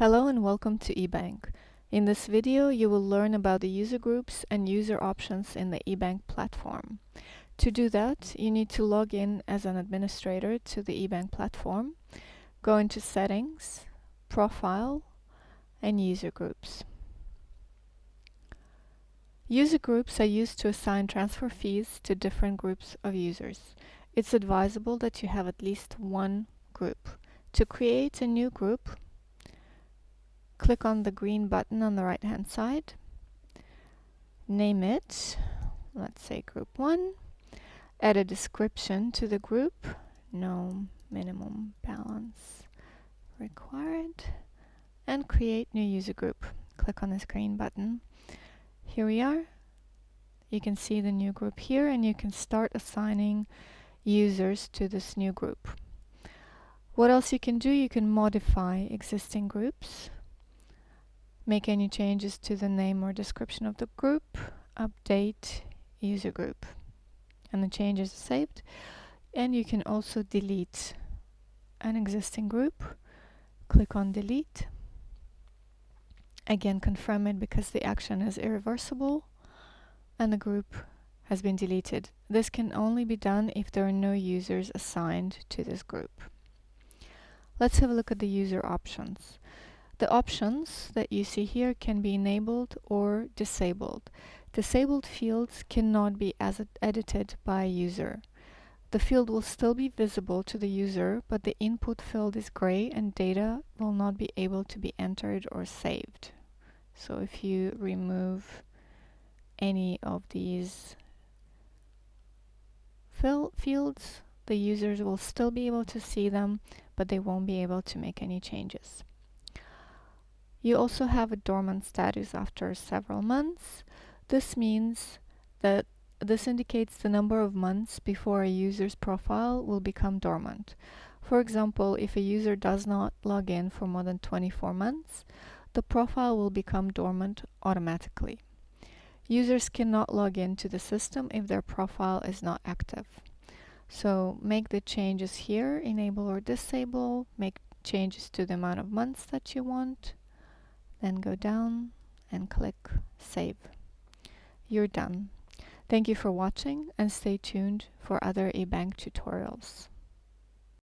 Hello and welcome to eBank. In this video you will learn about the user groups and user options in the eBank platform. To do that you need to log in as an administrator to the eBank platform, go into settings, profile and user groups. User groups are used to assign transfer fees to different groups of users. It's advisable that you have at least one group. To create a new group, click on the green button on the right hand side, name it, let's say group 1, add a description to the group, no minimum balance required, and create new user group. Click on this green button. Here we are. You can see the new group here and you can start assigning users to this new group. What else you can do? You can modify existing groups make any changes to the name or description of the group, update user group. And the changes are saved. And you can also delete an existing group. Click on delete. Again, confirm it because the action is irreversible and the group has been deleted. This can only be done if there are no users assigned to this group. Let's have a look at the user options. The options that you see here can be enabled or disabled. Disabled fields cannot be edited by a user. The field will still be visible to the user, but the input field is gray and data will not be able to be entered or saved. So if you remove any of these fields, the users will still be able to see them, but they won't be able to make any changes. You also have a dormant status after several months. This means that this indicates the number of months before a user's profile will become dormant. For example, if a user does not log in for more than 24 months, the profile will become dormant automatically. Users cannot log in to the system if their profile is not active. So make the changes here, enable or disable, make changes to the amount of months that you want, then go down and click Save. You're done. Thank you for watching and stay tuned for other eBank tutorials.